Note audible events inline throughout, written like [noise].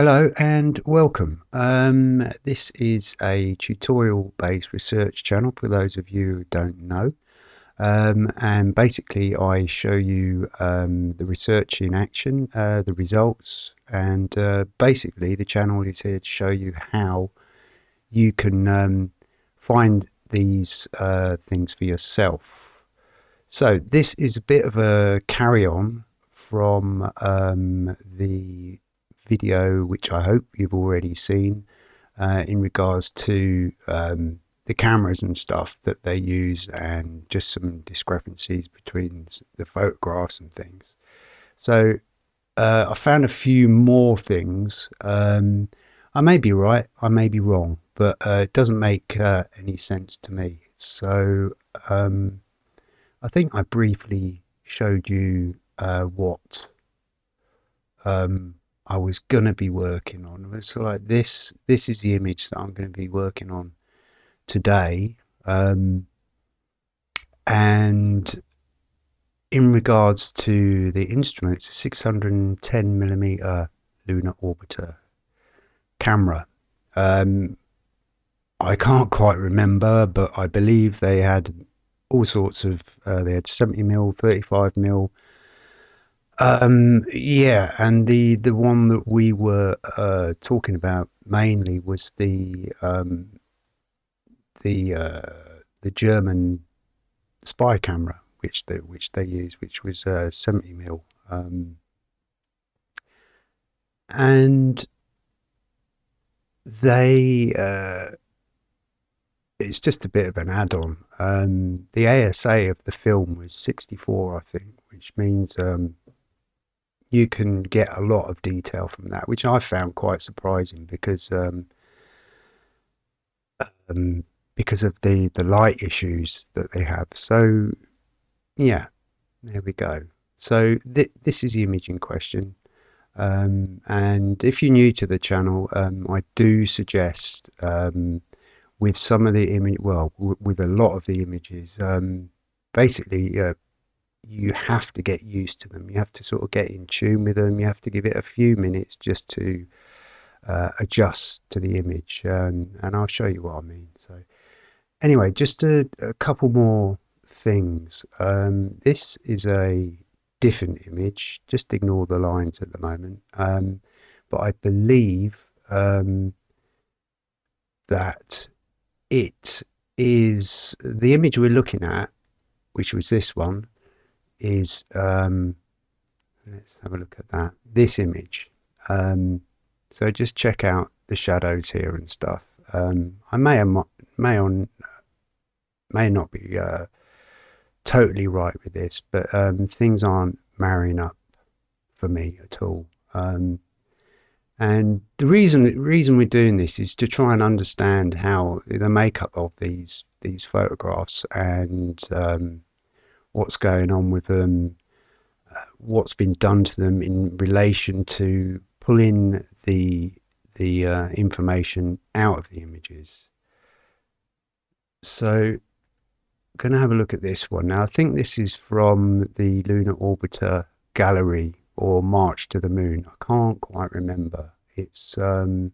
Hello and welcome. Um, this is a tutorial based research channel for those of you who don't know. Um, and basically I show you um, the research in action, uh, the results, and uh, basically the channel is here to show you how you can um, find these uh, things for yourself. So this is a bit of a carry on from um, the video, which I hope you've already seen, uh, in regards to um, the cameras and stuff that they use and just some discrepancies between the photographs and things. So uh, I found a few more things. Um, I may be right, I may be wrong, but uh, it doesn't make uh, any sense to me. So um, I think I briefly showed you uh, what um, I was gonna be working on. It's like this. This is the image that I'm going to be working on today. Um, and in regards to the instrument, it's a 610 millimeter lunar orbiter camera. Um, I can't quite remember, but I believe they had all sorts of. Uh, they had 70 mil, 35 mil, um, yeah, and the the one that we were uh, talking about mainly was the um, the uh, the German spy camera, which they which they used, which was uh, 70 mil, um, and they uh, it's just a bit of an add-on. Um, the ASA of the film was 64, I think, which means um, you can get a lot of detail from that, which I found quite surprising because um, um, because of the the light issues that they have. So yeah, there we go. So th this is the image in question. Um, and if you're new to the channel, um, I do suggest um, with some of the image, well, with a lot of the images, um, basically uh, you have to get used to them. You have to sort of get in tune with them. You have to give it a few minutes just to uh, adjust to the image, and, and I'll show you what I mean. So, anyway, just a, a couple more things. Um, this is a different image. Just ignore the lines at the moment. Um, but I believe um, that it is the image we're looking at, which was this one is um, let's have a look at that. This image. Um, so just check out the shadows here and stuff. Um, I may or may on may not be uh, totally right with this but um, things aren't marrying up for me at all. Um, and the reason the reason we're doing this is to try and understand how the makeup of these these photographs and um, what's going on with them, uh, what's been done to them in relation to pulling the the uh, information out of the images. So going to have a look at this one. Now I think this is from the Lunar Orbiter Gallery or March to the Moon. I can't quite remember. It's um,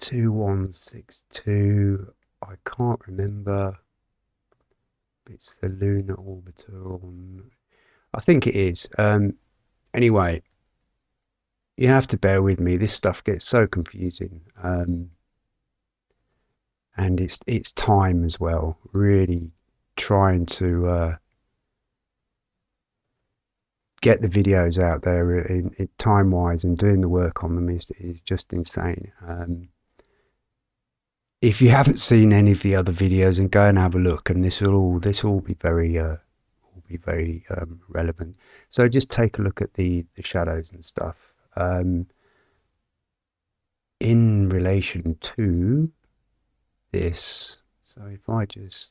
2162. I can't remember it's the lunar orbiter on. I think it is. Um, anyway, you have to bear with me. This stuff gets so confusing, um, and it's it's time as well. Really trying to uh, get the videos out there in, in time wise and doing the work on them is is just insane. Um, if you haven't seen any of the other videos and go and have a look and this will all this will be very uh, will be very um, relevant. So just take a look at the the shadows and stuff. Um, in relation to this so if I just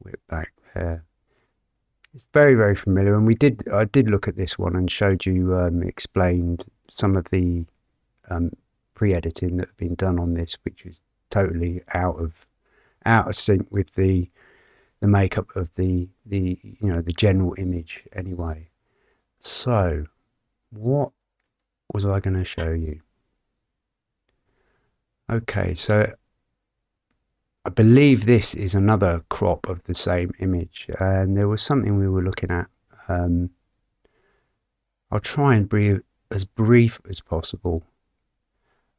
whip back there. It's very very familiar and we did I did look at this one and showed you um, explained some of the um, pre-editing that had been done on this, which is totally out of out of sync with the the makeup of the the you know the general image anyway. So what was I going to show you? Okay, so I believe this is another crop of the same image, and there was something we were looking at. Um, I'll try and be as brief as possible.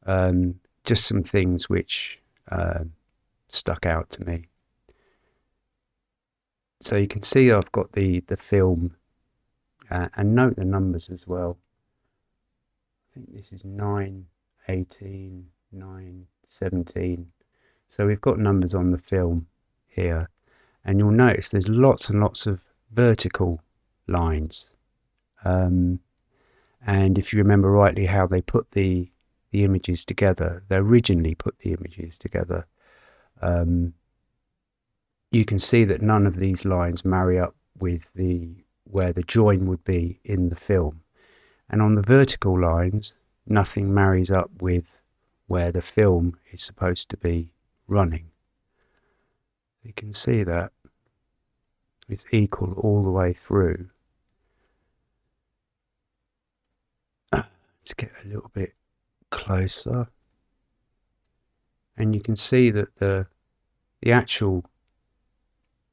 Um, just some things which uh, stuck out to me. So you can see I've got the, the film uh, and note the numbers as well. I think this is 9, 18, 9, 17. So we've got numbers on the film here and you'll notice there's lots and lots of vertical lines. Um, and if you remember rightly how they put the the images together, they originally put the images together, um, you can see that none of these lines marry up with the where the join would be in the film. And on the vertical lines, nothing marries up with where the film is supposed to be running. You can see that it's equal all the way through. [coughs] Let's get a little bit closer. And you can see that the the actual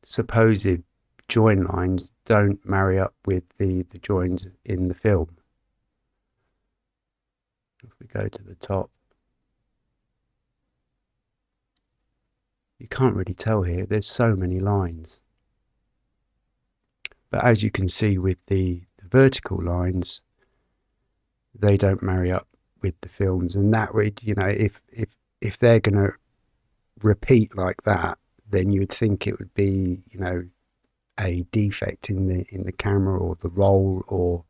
supposed join lines don't marry up with the, the joins in the film. If we go to the top, you can't really tell here, there's so many lines. But as you can see with the, the vertical lines, they don't marry up with the films and that would you know if if if they're going to repeat like that then you would think it would be you know a defect in the in the camera or the roll or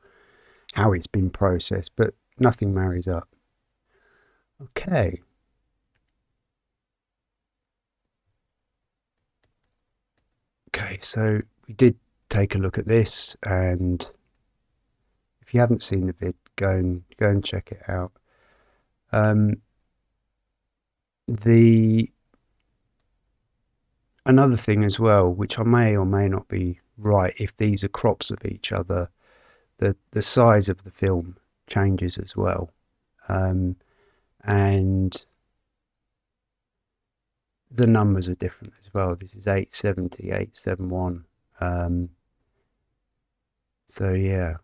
how it's been processed but nothing marries up. Okay. Okay so we did take a look at this and if you haven't seen the vid go and go and check it out um, the another thing as well, which I may or may not be right, if these are crops of each other, the the size of the film changes as well, um, and the numbers are different as well. This is 870, 871. Um, so yeah.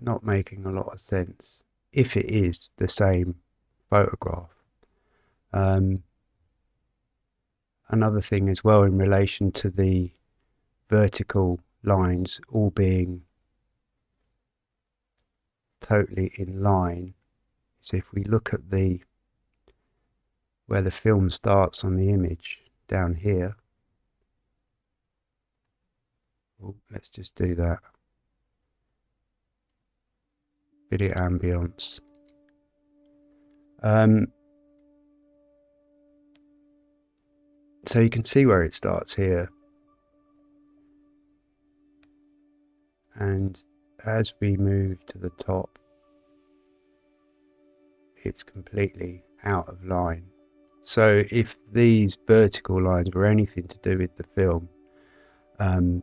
Not making a lot of sense if it is the same photograph. Um, another thing as well in relation to the vertical lines all being totally in line so if we look at the where the film starts on the image down here oh, let's just do that video ambience. Um, so you can see where it starts here. And as we move to the top, it's completely out of line. So if these vertical lines were anything to do with the film, um,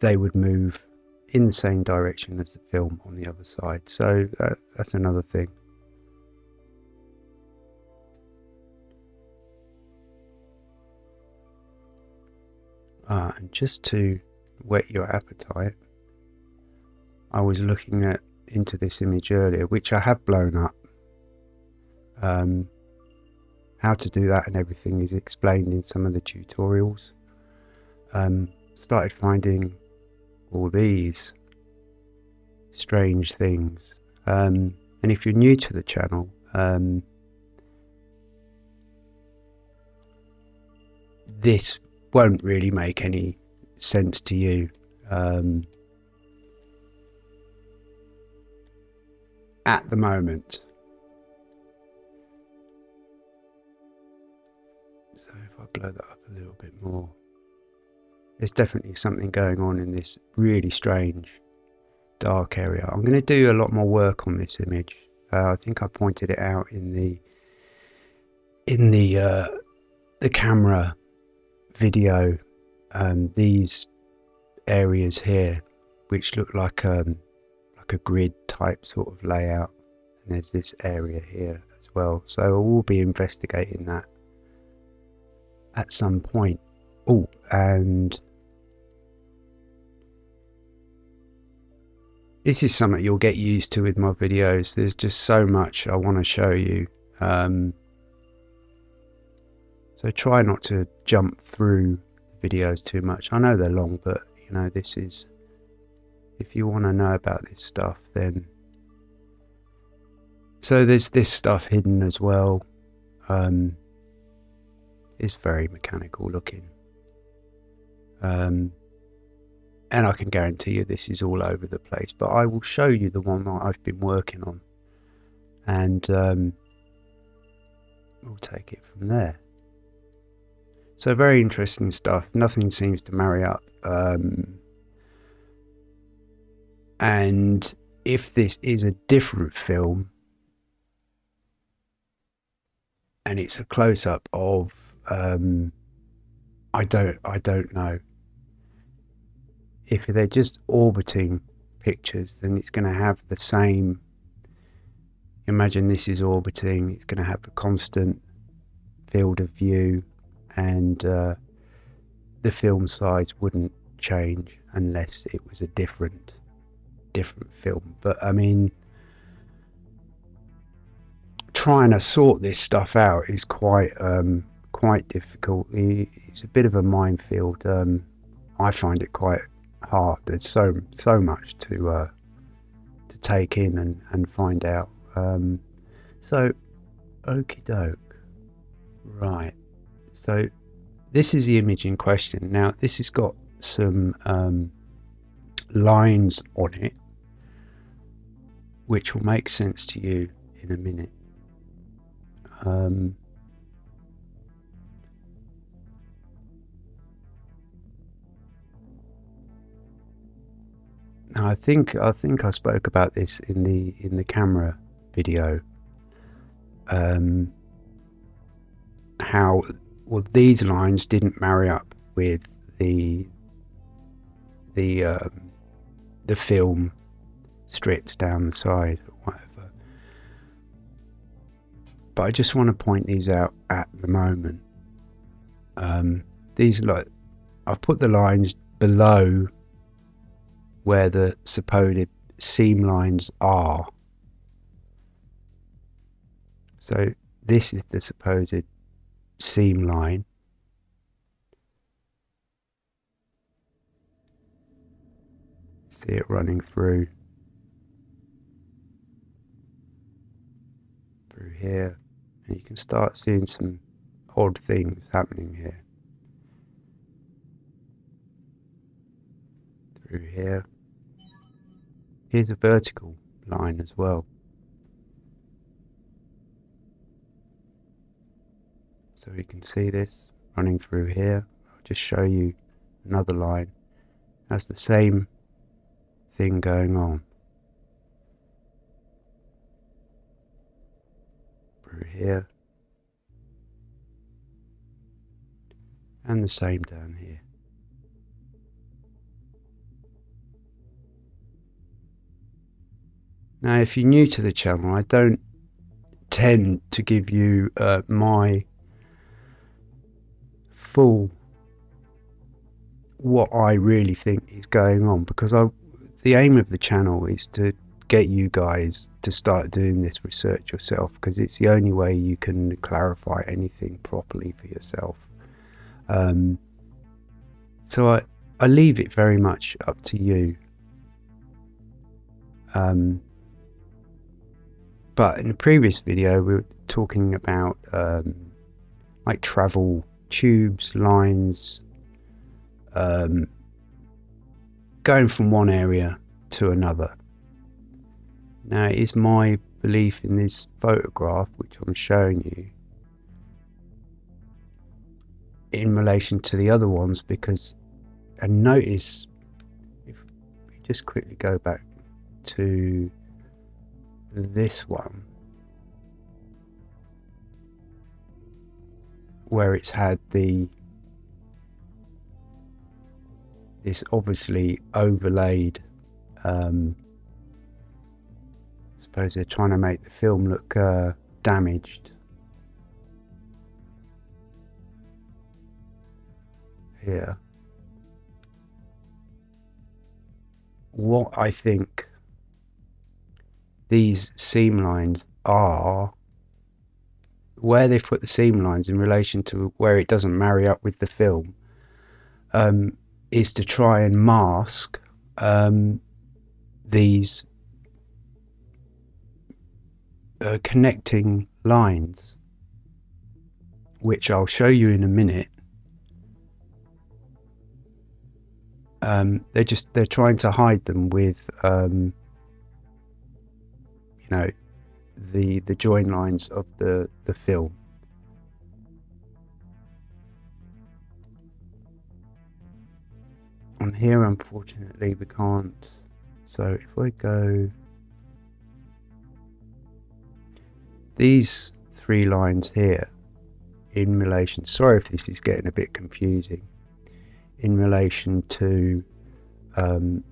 they would move in the same direction as the film on the other side. So uh, that's another thing. Ah, and just to whet your appetite, I was looking at into this image earlier, which I have blown up. Um, how to do that and everything is explained in some of the tutorials. Um, started finding all these strange things. Um, and if you're new to the channel, um, this won't really make any sense to you. Um, at the moment. So if I blow that up a little bit more there's definitely something going on in this really strange dark area. I'm going to do a lot more work on this image. Uh, I think I pointed it out in the in the uh, the camera video. Um, these areas here, which look like um, like a grid type sort of layout and there's this area here as well so we'll be investigating that at some point oh and this is something you'll get used to with my videos. There's just so much I want to show you. Um, so try not to jump through videos too much. I know they're long but you know this is if you want to know about this stuff then so there's this stuff hidden as well. Um, it's very mechanical looking um, and I can guarantee you this is all over the place but I will show you the one that I've been working on. And um, we'll take it from there. So very interesting stuff. Nothing seems to marry up. Um, and if this is a different film and it's a close-up of um, I don't I don't know. If they're just orbiting pictures then it's going to have the same imagine this is orbiting it's going to have a constant field of view and uh, the film size wouldn't change unless it was a different different film. But I mean trying to sort this stuff out is quite um, quite difficult it's a bit of a minefield um, I find it quite hard. There's so so much to uh, to take in and, and find out. Um, so, okie doke. Right. So, this is the image in question. Now, this has got some um, lines on it, which will make sense to you in a minute. Um, I think I think I spoke about this in the in the camera video. Um, how well these lines didn't marry up with the the um, the film strips down the side or whatever. But I just want to point these out at the moment. Um, these like I've put the lines below where the supposed seam lines are. So this is the supposed seam line. See it running through through here and you can start seeing some odd things happening here. Through here. Here's a vertical line as well. So you can see this running through here. I'll just show you another line. That's the same thing going on. Through here. And the same down here. Now, if you're new to the channel, I don't tend to give you uh, my full what I really think is going on because I, the aim of the channel is to get you guys to start doing this research yourself because it's the only way you can clarify anything properly for yourself. Um, so I, I leave it very much up to you. Um, but in the previous video, we were talking about um, like travel tubes, lines, um, going from one area to another. Now, it is my belief in this photograph, which I'm showing you, in relation to the other ones, because, and notice, if we just quickly go back to this one where it's had the this obviously overlaid um, suppose they're trying to make the film look uh, damaged. Here. What I think these seam lines are where they've put the seam lines in relation to where it doesn't marry up with the film um, is to try and mask um, these uh, connecting lines which I'll show you in a minute. Um, they're just they're trying to hide them with um, you know the the join lines of the the film. On here unfortunately we can't. So if I go these three lines here in relation sorry if this is getting a bit confusing in relation to um,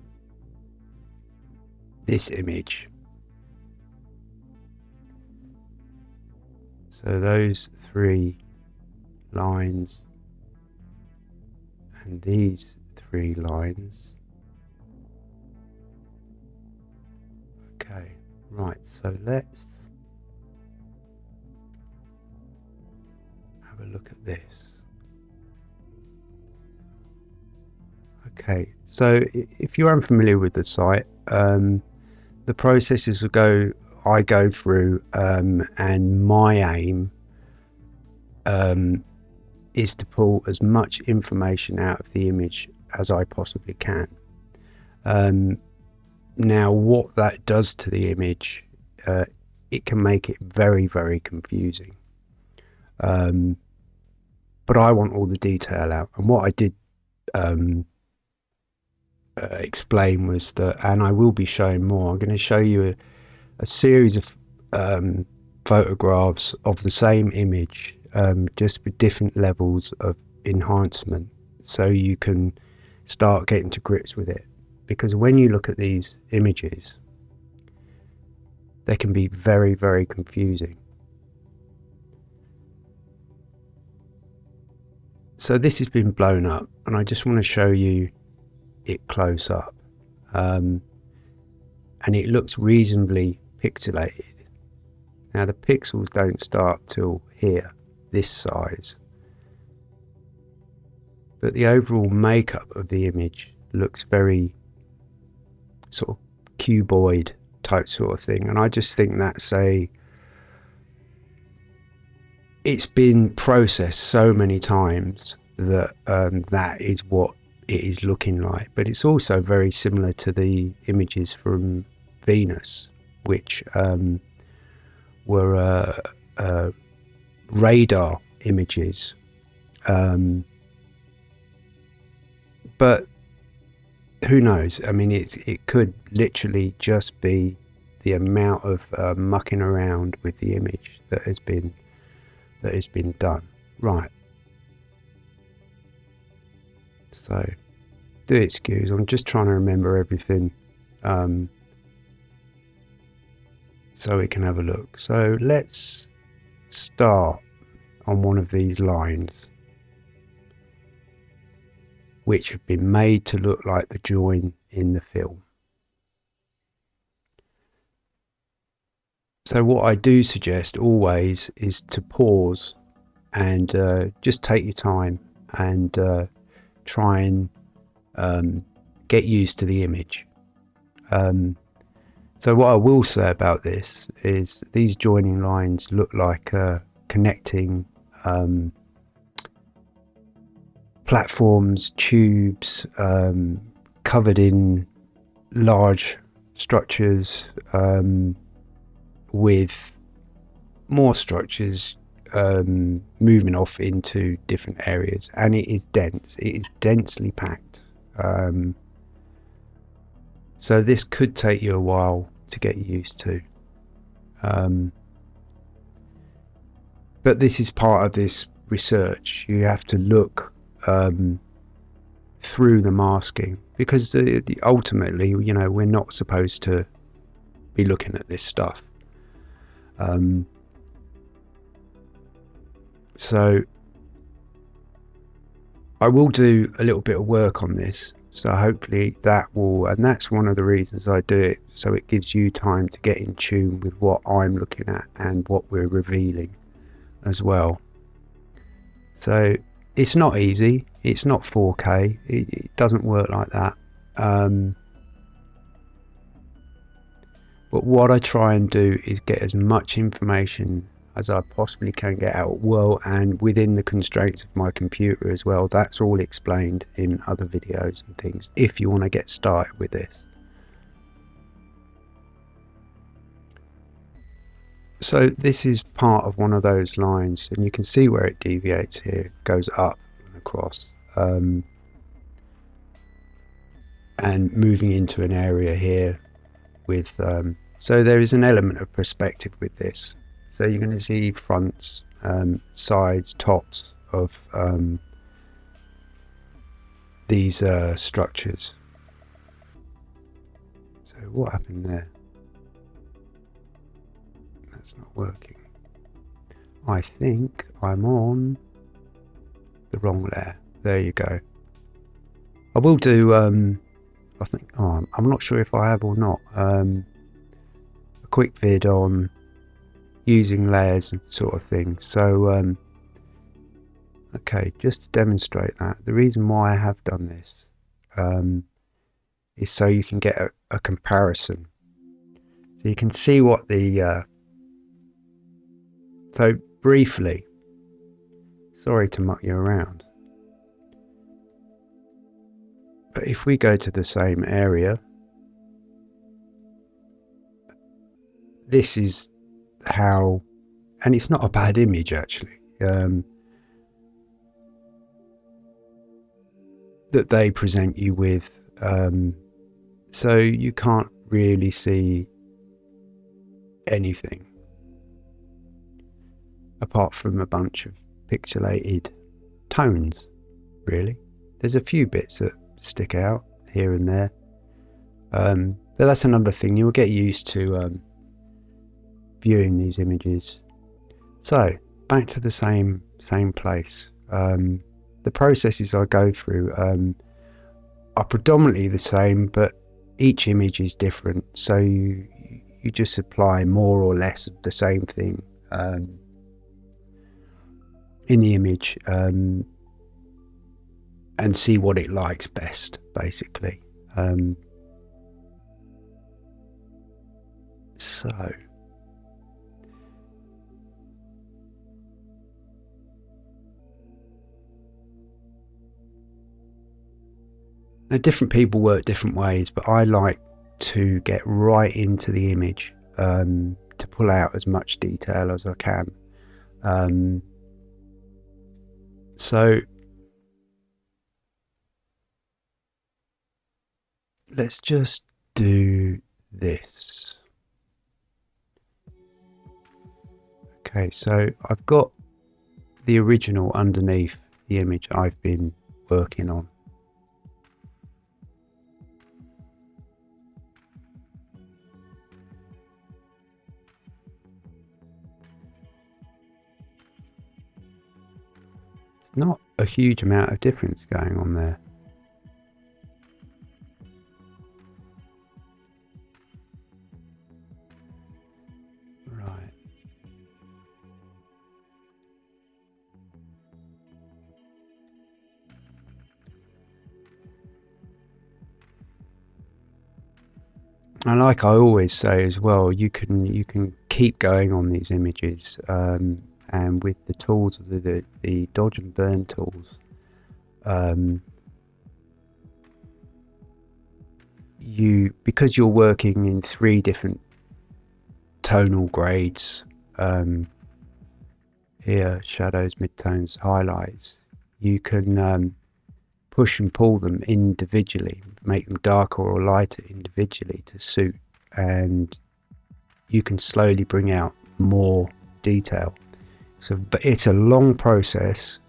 this image so those three lines and these three lines. Okay, right, so let's have a look at this. Okay, so if you're unfamiliar with the site, um, the processes will go I go through, um, and my aim um, is to pull as much information out of the image as I possibly can. Um, now, what that does to the image, uh, it can make it very, very confusing. Um, but I want all the detail out. And what I did um, uh, explain was that, and I will be showing more, I'm going to show you a, a series of um, photographs of the same image, um, just with different levels of enhancement. So you can start getting to grips with it. Because when you look at these images, they can be very, very confusing. So this has been blown up, and I just want to show you it close up. Um, and it looks reasonably pixelated. Now the pixels don't start till here, this size but the overall makeup of the image looks very sort of cuboid type sort of thing and I just think that's a it's been processed so many times that um, that is what it is looking like. But it's also very similar to the images from Venus which um, were uh, uh, radar images um, but who knows? I mean, it's it could literally just be the amount of uh, mucking around with the image that has been that has been done. Right. So, do excuse. I'm just trying to remember everything, um, so we can have a look. So let's start on one of these lines which have been made to look like the join in the film. So what I do suggest always is to pause and uh, just take your time and uh, try and um, get used to the image. Um, so what I will say about this is these joining lines look like uh, connecting um, platforms, tubes, um, covered in large structures um, with more structures um, moving off into different areas. And it is dense. It is densely packed. Um, so this could take you a while to get used to um, but this is part of this research you have to look um, through the masking because the, the, ultimately, you know, we're not supposed to be looking at this stuff. Um, so I will do a little bit of work on this. So hopefully that will, and that's one of the reasons I do it. So it gives you time to get in tune with what I'm looking at and what we're revealing as well. So it's not easy. It's not 4K. It, it doesn't work like that. Um, but what I try and do is get as much information as I possibly can get out well and within the constraints of my computer as well. That's all explained in other videos and things if you want to get started with this. So this is part of one of those lines and you can see where it deviates here, goes up and across. Um, and moving into an area here with um, so there is an element of perspective with this so you're going to see fronts um, sides tops of um, these uh, structures. So what happened there? That's not working. I think I'm on the wrong layer. There you go. I will do um, I think oh, I'm not sure if I have or not. Um, a quick vid on using layers and sort of thing. So um, okay just to demonstrate that the reason why I have done this um, is so you can get a, a, comparison. So you can see what the uh, so briefly sorry to muck you around but if we go to the same area, this is how, and it's not a bad image actually, um, that they present you with. Um, so you can't really see anything apart from a bunch of pixelated tones, really. There's a few bits that stick out here and there. Um, but that's another thing, you'll get used to um, viewing these images. So, back to the same same place. Um, the processes I go through um, are predominantly the same, but each image is different. So you you just apply more or less of the same thing um, in the image. Um, and see what it likes best, basically. Um, so. Now, different people work different ways, but I like to get right into the image um, to pull out as much detail as I can. Um, so let's just do this. Okay, so I've got the original underneath the image I've been working on. Not a huge amount of difference going on there. and like I always say as well, you can you can keep going on these images, um, and with the tools, the, the, the dodge and burn tools, um, you because you're working in three different tonal grades um, here, shadows, midtones, highlights, you can um, push and pull them individually, make them darker or lighter individually to suit, and you can slowly bring out more detail. So, but it's a long process,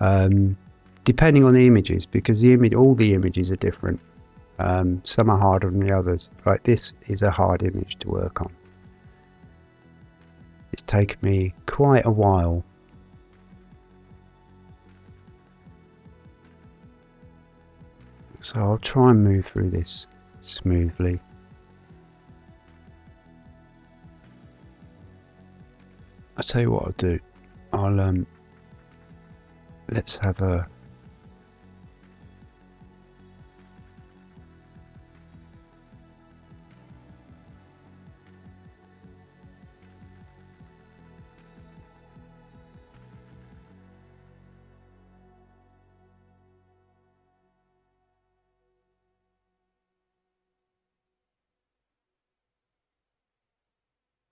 um, depending on the images, because the image, all the images are different. Um, some are harder than the others. Like this is a hard image to work on. It's taken me quite a while so I'll try and move through this smoothly. I'll tell you what I'll do. I'll um let's have a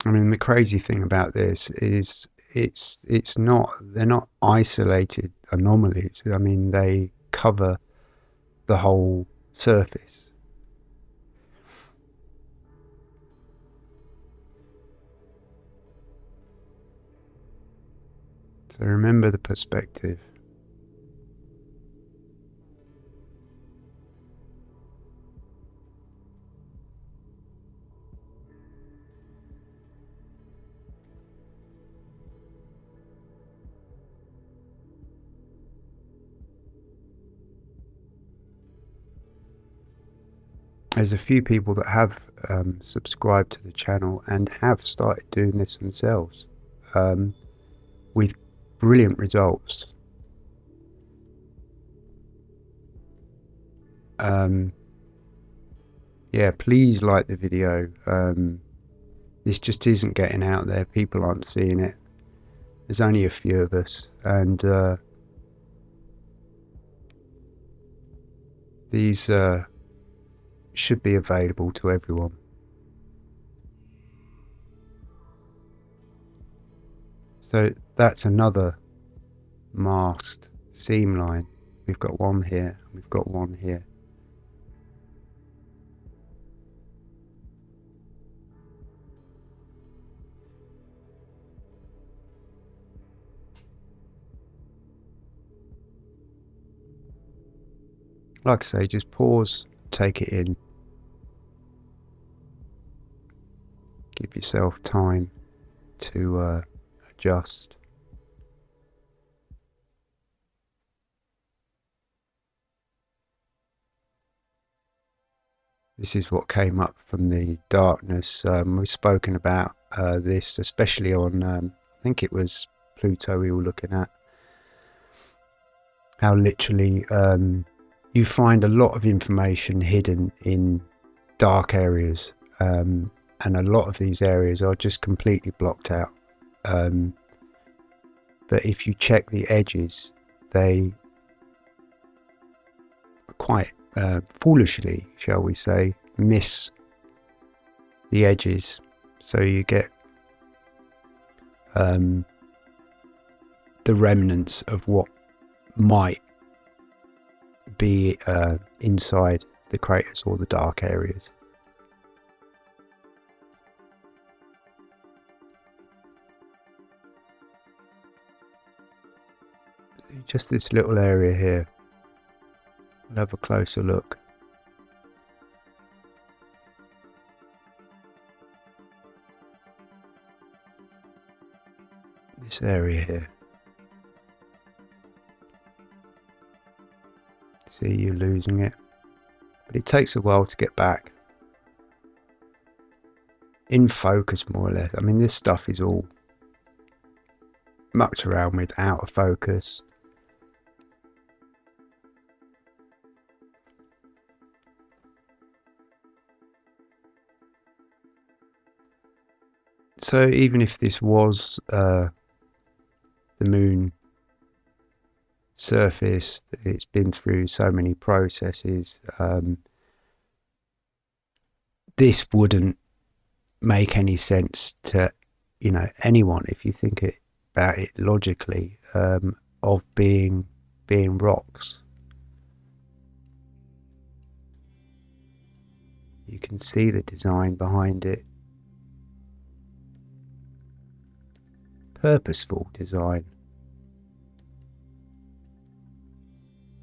I mean, the crazy thing about this is it's it's not they're not isolated anomalies. I mean, they cover the whole surface. So remember the perspective. There's a few people that have um, subscribed to the channel and have started doing this themselves um, with brilliant results. Um, yeah, please like the video. Um, this just isn't getting out there. People aren't seeing it. There's only a few of us, and uh, these. Uh, should be available to everyone. So that's another masked seam line. We've got one here, we've got one here. Like I say, just pause take it in. Give yourself time to uh, adjust. This is what came up from the darkness. Um, we've spoken about uh, this, especially on, um, I think it was Pluto we were looking at. How literally um, you find a lot of information hidden in dark areas, um, and a lot of these areas are just completely blocked out. Um, but if you check the edges, they quite uh, foolishly, shall we say, miss the edges. So you get um, the remnants of what might be uh, inside the craters or the dark areas. Just this little area here. We'll have a closer look. This area here. See you losing it. But it takes a while to get back. In focus, more or less. I mean, this stuff is all mucked around with out of focus. So even if this was uh, the moon surface. It's been through so many processes. Um, this wouldn't make any sense to you know anyone if you think it, about it logically um, of being being rocks. You can see the design behind it. Purposeful design.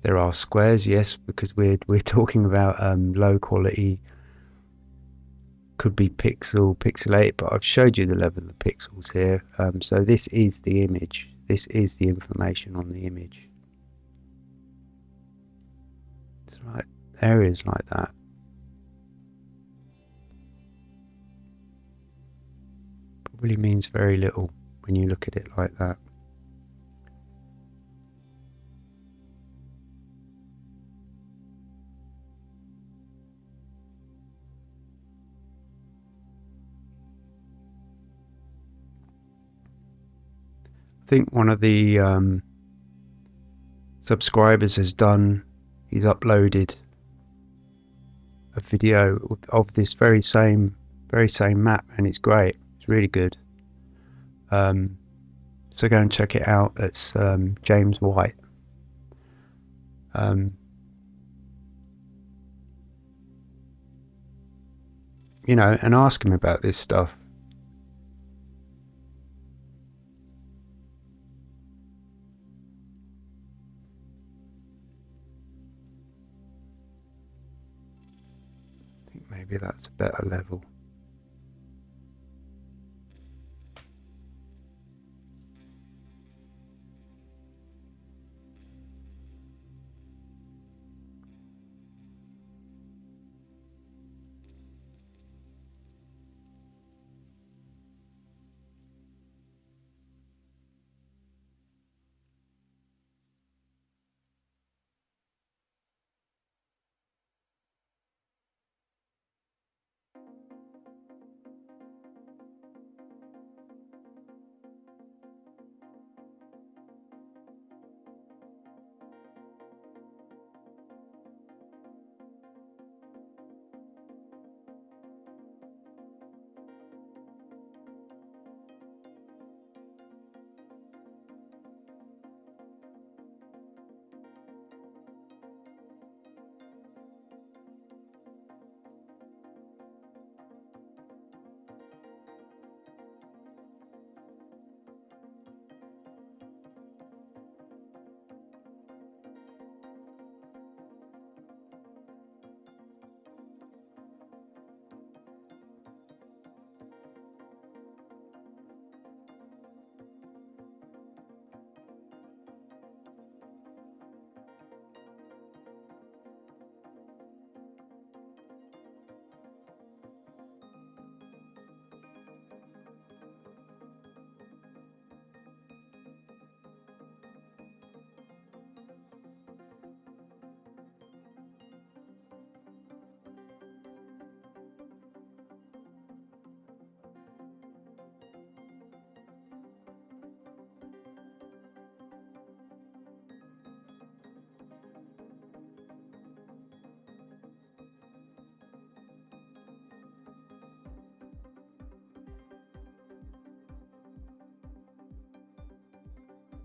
There are squares, yes, because we're we're talking about um, low quality. Could be pixel pixelated, but I've showed you the level of the pixels here. Um, so this is the image. This is the information on the image. It's like areas like that. Probably means very little when you look at it like that. Think one of the um, subscribers has done, he's uploaded a video of, this very same, very same map, and it's great. It's really good. Um, so go and check it out. It's um, James White. Um, you know, and ask him about this stuff. Maybe that's a better level.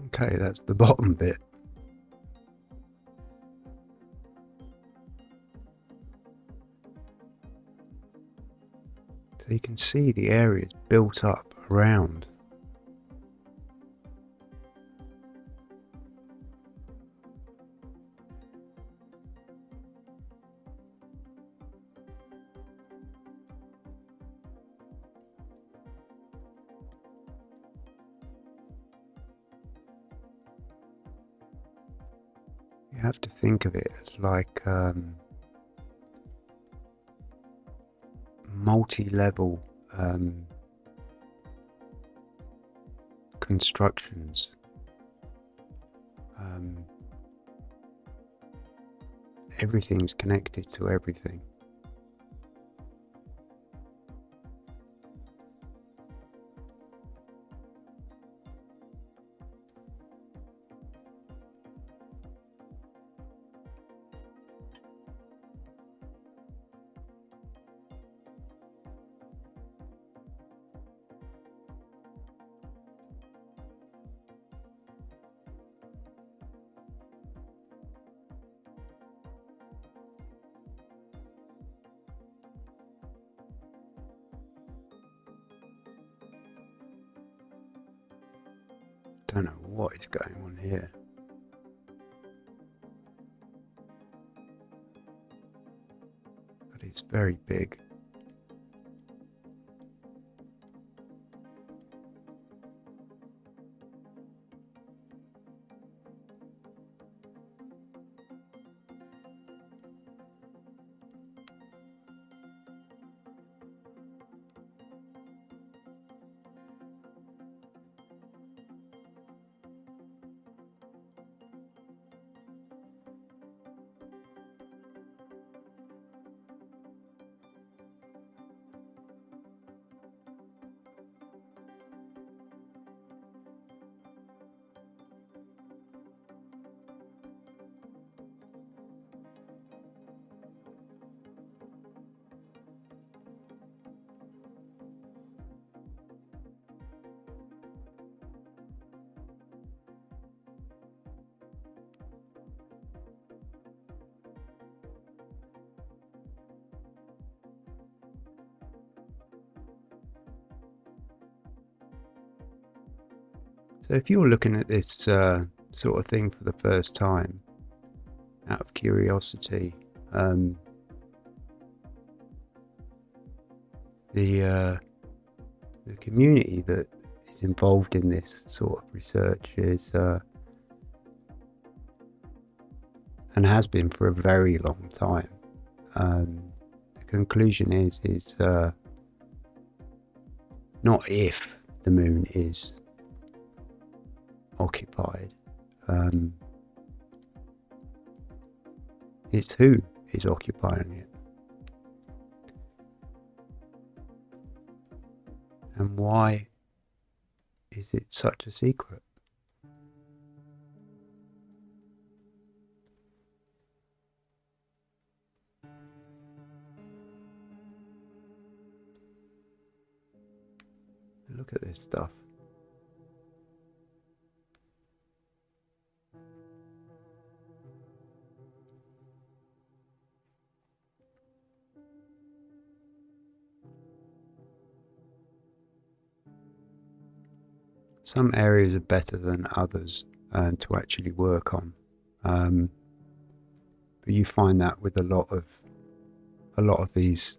Okay, that's the bottom bit. So you can see the areas built up around. Have to think of it as like um, multi-level um, constructions. Um, everything's connected to everything. So if you're looking at this uh, sort of thing for the first time, out of curiosity, um, the uh, the community that is involved in this sort of research is uh, and has been for a very long time. Um, the conclusion is is uh, not if the moon is occupied. Um, it's who is occupying it. And why is it such a secret? Look at this stuff. Some areas are better than others uh, to actually work on. Um, but you find that with a lot of a lot of these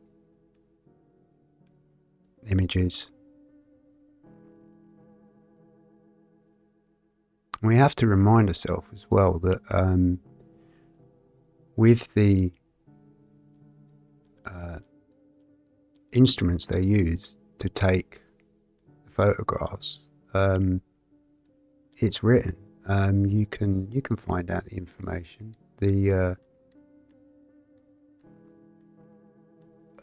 images. We have to remind ourselves as well that um, with the uh, instruments they use to take photographs, um, it's written. Um, you can you can find out the information. The uh,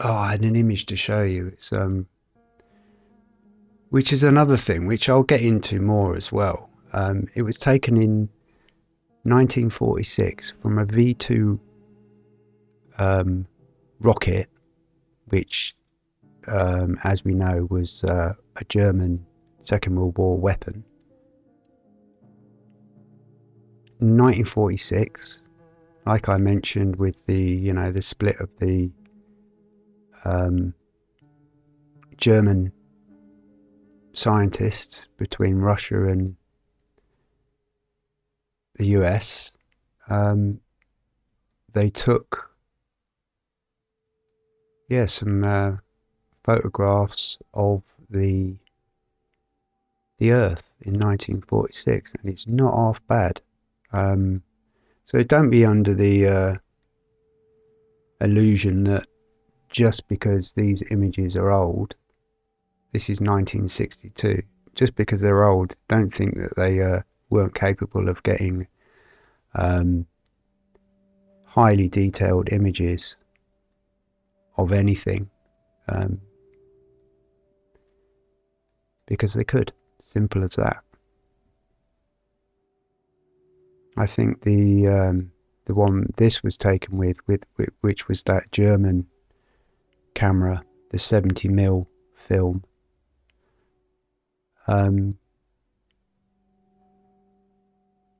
oh, I had an image to show you. It's um, which is another thing which I'll get into more as well. Um, it was taken in 1946 from a V2 um, rocket, which, um, as we know, was uh, a German Second World War weapon. 1946, like I mentioned, with the you know the split of the um, German scientists between Russia and the US, um, they took yeah some uh, photographs of the the Earth in 1946, and it's not half bad. Um, so don't be under the uh, illusion that just because these images are old, this is 1962, just because they're old, don't think that they uh, weren't capable of getting um, highly detailed images of anything. Um, because they could. Simple as that. I think the um, the one this was taken with, with, with which was that German camera, the 70 mm film. Um,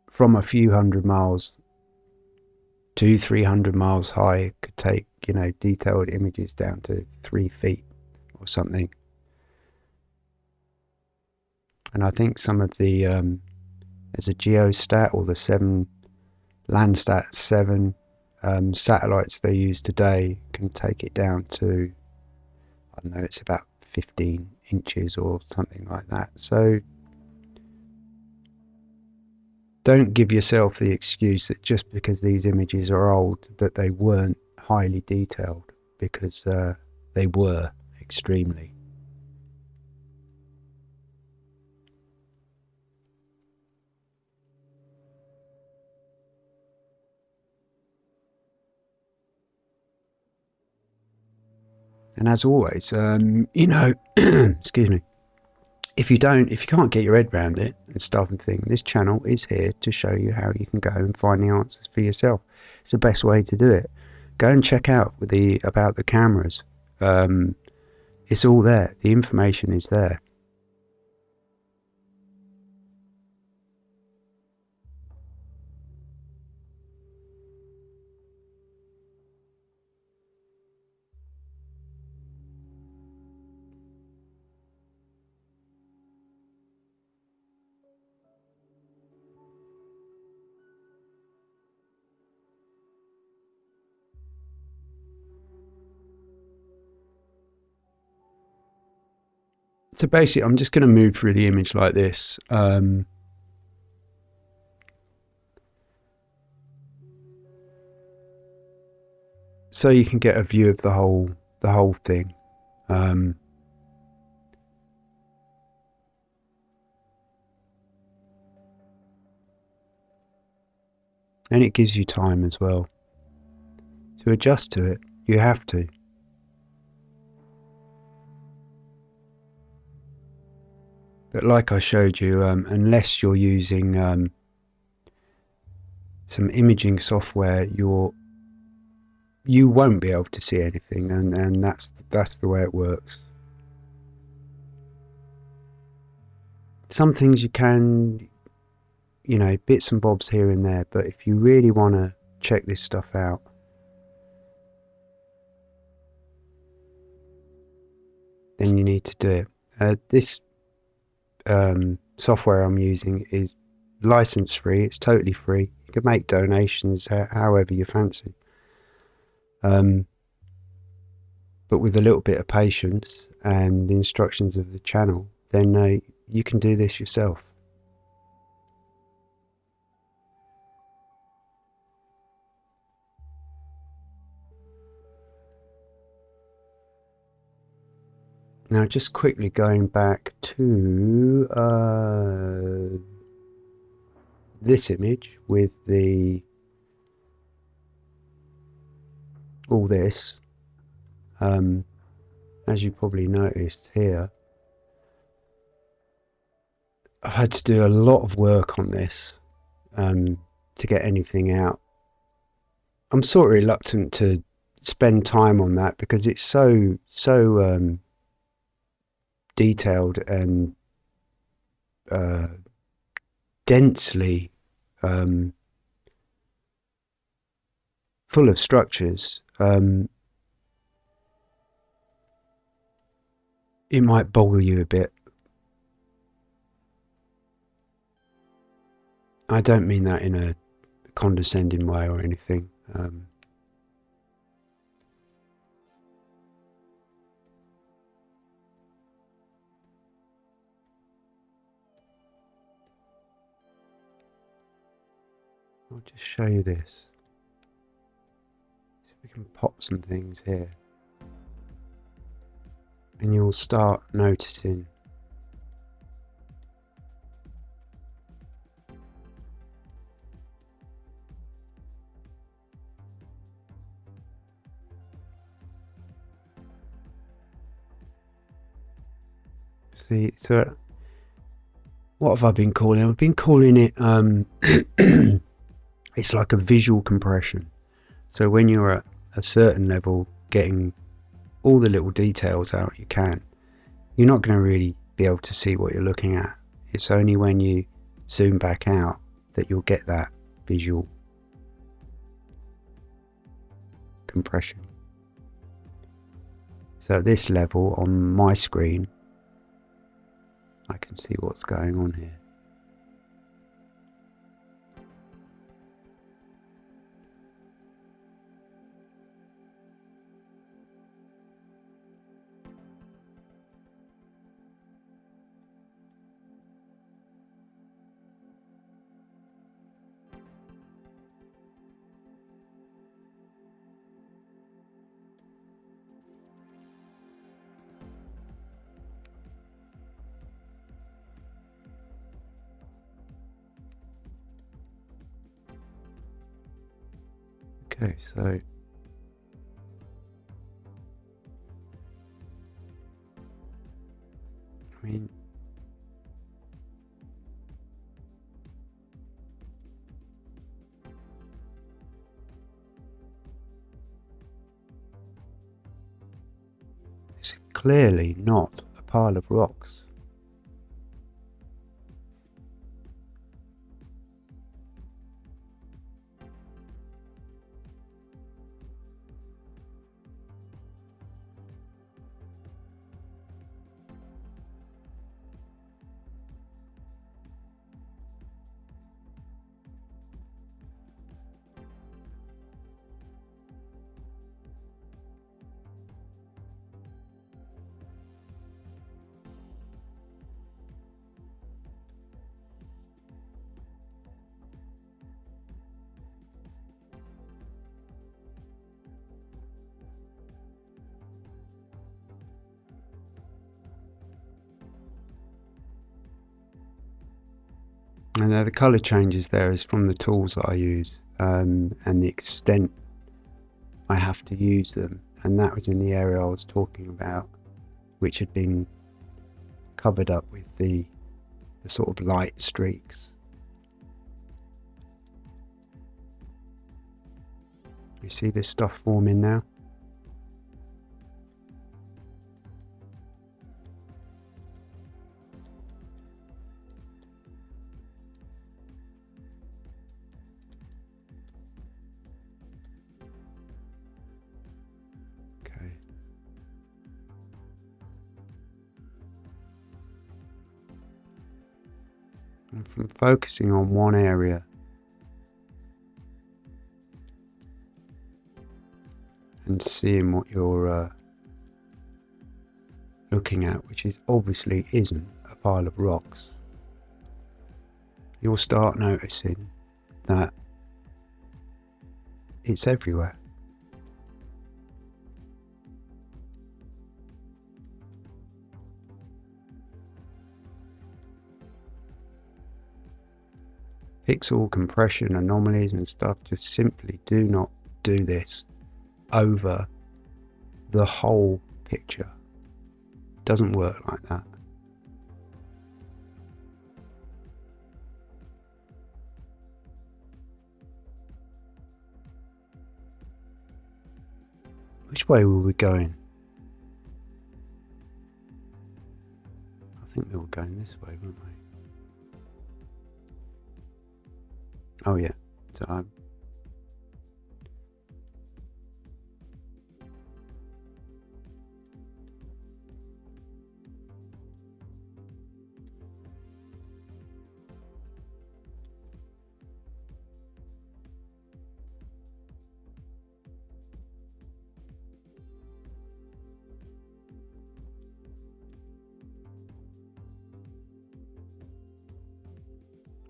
from a few hundred miles to 300 miles high could take you know detailed images down to three feet or something and I think some of the um, there's a geostat or the seven Landsat seven um, satellites they use today can take it down to I don't know it's about 15 inches or something like that. So don't give yourself the excuse that just because these images are old that they weren't highly detailed because uh, they were extremely And as always, um, you know, [clears throat] excuse me, if you don't, if you can't get your head around it and stuff and thing, this channel is here to show you how you can go and find the answers for yourself. It's the best way to do it. Go and check out the about the cameras. Um, it's all there. The information is there. So basically I'm just going to move through the image like this um, so you can get a view of the whole the whole thing. Um, and it gives you time as well. To adjust to it you have to But like I showed you, um, unless you're using um, some imaging software, you're you won't be able to see anything, and, and that's that's the way it works. Some things you can, you know, bits and bobs here and there, but if you really want to check this stuff out, then you need to do it. Uh, this um, software I'm using is license free. It's totally free. You can make donations however you fancy. Um, but with a little bit of patience and the instructions of the channel, then uh, you can do this yourself. Now, just quickly going back to uh, this image with the all this, um, as you probably noticed here, I've had to do a lot of work on this um, to get anything out. I'm sort of reluctant to spend time on that because it's so so um, detailed and uh, densely um, full of structures, um, it might boggle you a bit. I don't mean that in a condescending way or anything. Um, I'll just show you this. So we can pop some things here. And you'll start noticing See, so what have I been calling? I've been calling it um, [clears throat] it's like a visual compression. So when you're at a certain level, getting all the little details out you can, you're not going to really be able to see what you're looking at. It's only when you zoom back out that you'll get that visual compression. So at this level on my screen, I can see what's going on here. Okay, so I mean it's clearly not a pile of rocks. Colour changes there is from the tools that I use um, and the extent I have to use them. And that was in the area I was talking about, which had been covered up with the, the sort of light streaks. You see this stuff forming now? Focusing on one area and seeing what you're uh, looking at, which is obviously isn't a pile of rocks, you'll start noticing that it's everywhere. Pixel compression anomalies and stuff just simply do not do this over the whole picture. Doesn't work like that. Which way were we going? I think we were going this way, weren't we? Oh yeah. So I'm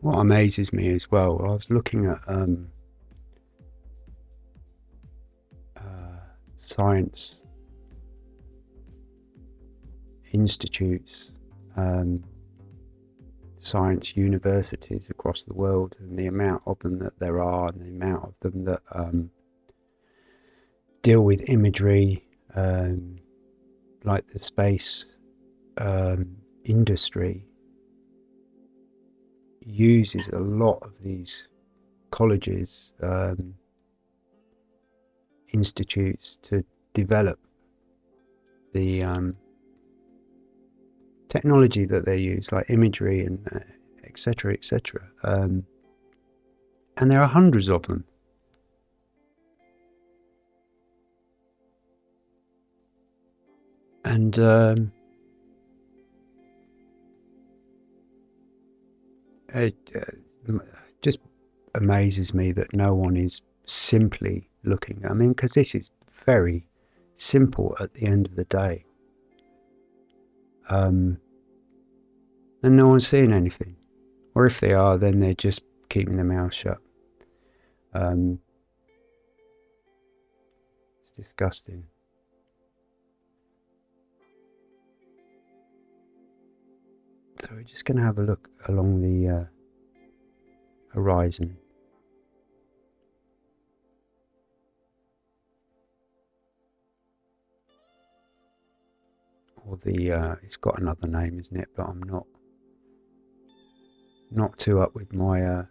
what amazes me as well, I was looking at um, uh, science institutes, um, science universities across the world, and the amount of them that there are, and the amount of them that um, deal with imagery, um, like the space um, industry uses a lot of these colleges, um, institutes to develop the um, technology that they use, like imagery and etc. Uh, etc. Et um, and there are hundreds of them. And it uh, just amazes me that no one is simply looking. I mean, because this is very simple at the end of the day. Um, and no one's seeing anything. Or if they are, then they're just keeping their mouth shut. Um, it's disgusting. So we're just going to have a look along the uh, horizon. Or the, uh, it's got another name, isn't it? But I'm not, not too up with my uh,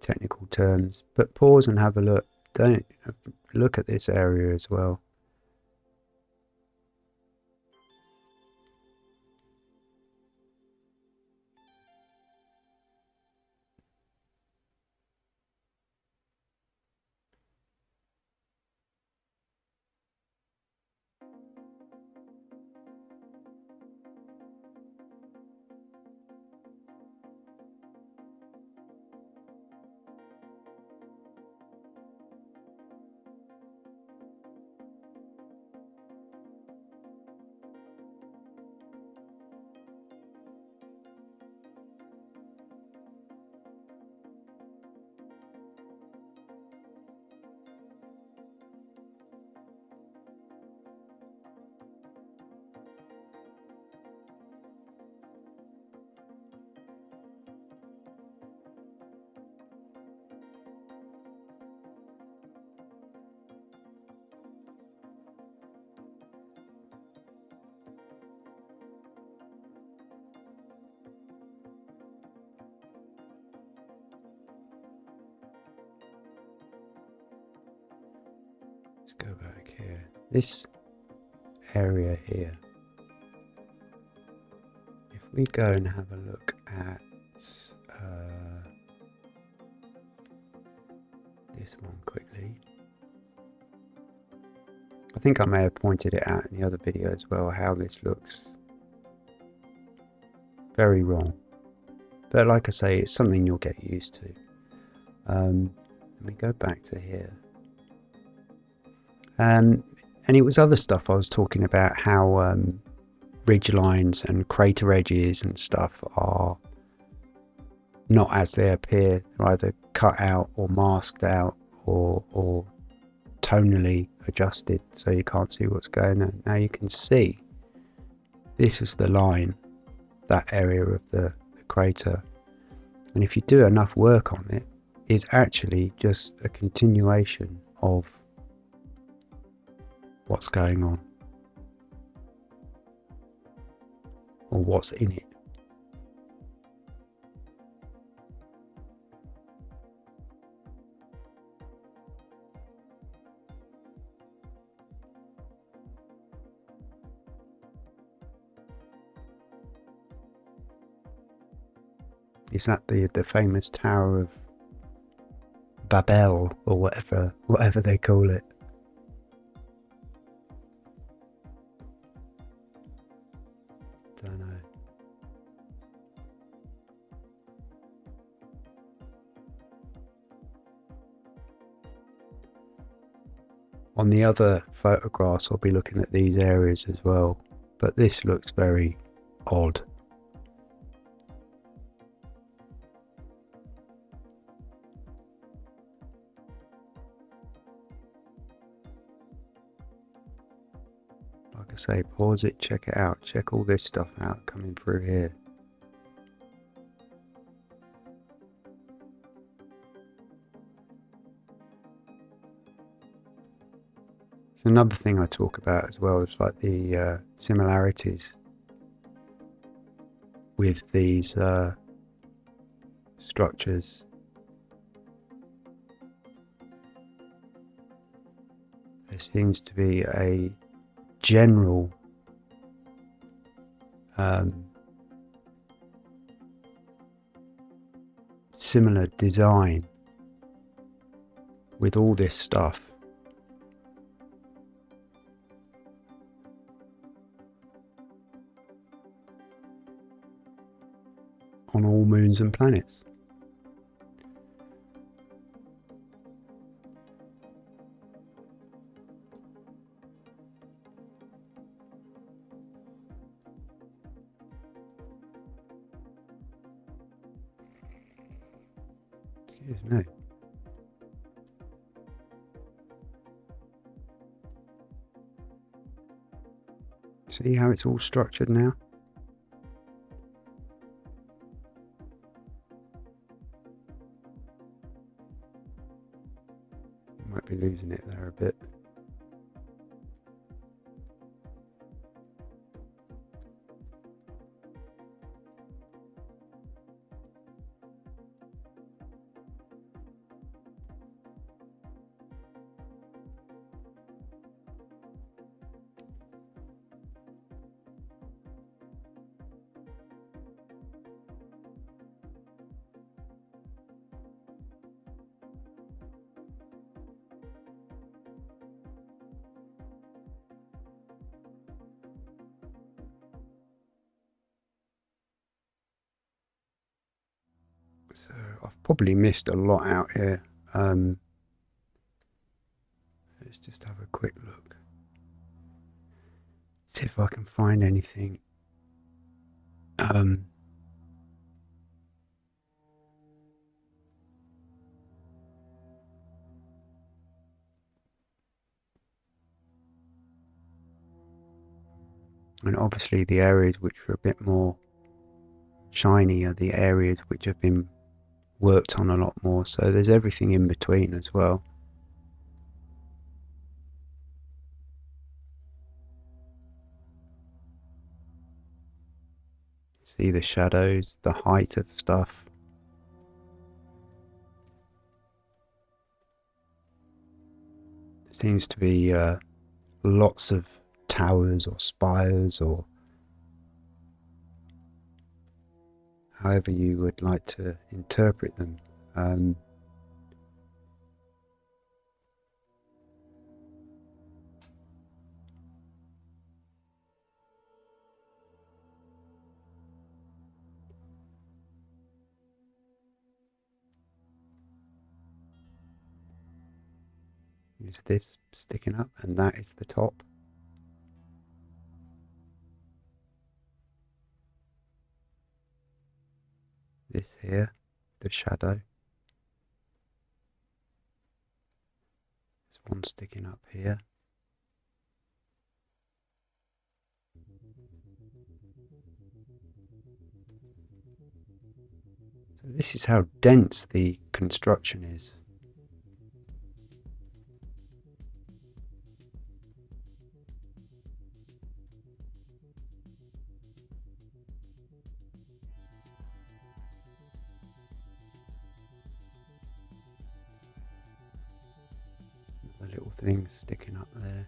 technical terms. But pause and have a look. Don't look at this area as well. This area here. If we go and have a look at uh, this one quickly. I think I may have pointed it out in the other video as well how this looks very wrong. But like I say, it's something you'll get used to. Um, let me go back to here. Um, and it was other stuff I was talking about how um, ridge lines and crater edges and stuff are not as they appear. They're either cut out or masked out or, or tonally adjusted so you can't see what's going on. Now you can see this is the line, that area of the, the crater. And if you do enough work on it, it's actually just a continuation of what's going on or what's in it. Is that the the famous Tower of Babel or whatever whatever they call it? On the other photographs, I'll be looking at these areas as well, but this looks very odd. Like I say, pause it, check it out, check all this stuff out coming through here. Another thing I talk about as well is like the uh, similarities with these uh, structures. There seems to be a general um, similar design with all this stuff. Moons and planets. Excuse me. See how it's all structured now? Probably missed a lot out here. Um, let's just have a quick look. See if I can find anything. Um, and obviously the areas which are a bit more shiny are the areas which have been worked on a lot more so there's everything in between as well. See the shadows the height of stuff. Seems to be uh, lots of towers or spires or however you would like to interpret them. Um, is this sticking up and that is the top. This here, the shadow. There's one sticking up here. So this is how dense the construction is. Little things sticking up there.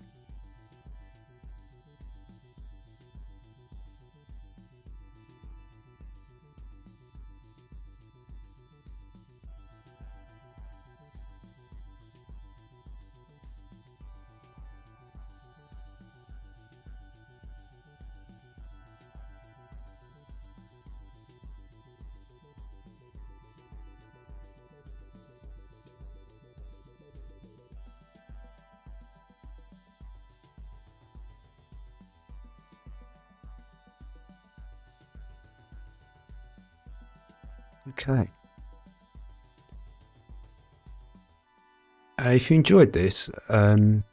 If you enjoyed this um,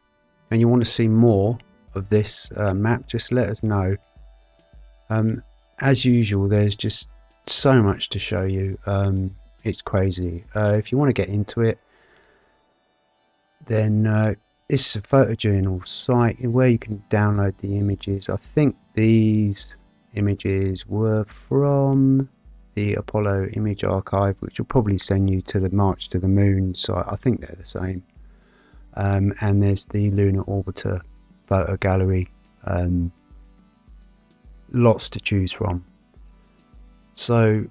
and you want to see more of this uh, map, just let us know. Um, as usual, there's just so much to show you. Um, it's crazy. Uh, if you want to get into it, then uh, this is a photojournal site where you can download the images. I think these images were from the Apollo image archive, which will probably send you to the March to the Moon site. I think they're the same. Um, and there's the Lunar Orbiter photo gallery. Um, lots to choose from. So,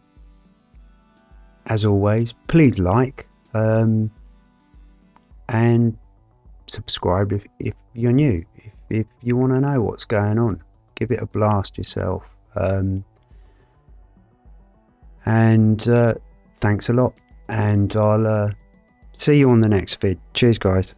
as always, please like um, and subscribe if, if you're new. If, if you want to know what's going on, give it a blast yourself. Um, and uh, thanks a lot. And I'll uh, see you on the next vid. Cheers, guys.